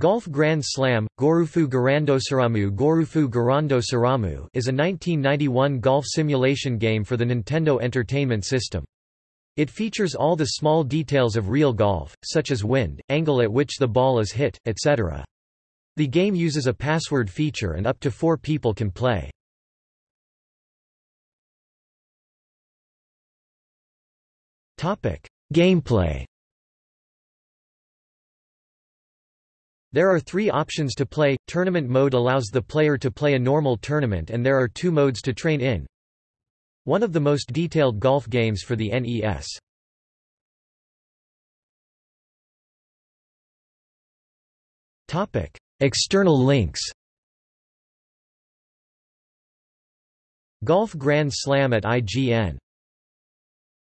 Golf Grand Slam, Gorufu Garandosaramu Gorufu Garandosaramu is a 1991 golf simulation game for the Nintendo Entertainment System. It features all the small details of real golf, such as wind, angle at which the ball is hit, etc. The game uses a password feature and up to four people can play. Gameplay There are three options to play. Tournament mode allows the player to play a normal tournament and there are two modes to train in. One of the most detailed golf games for the NES. Topic: External links. Golf Grand Slam at IGN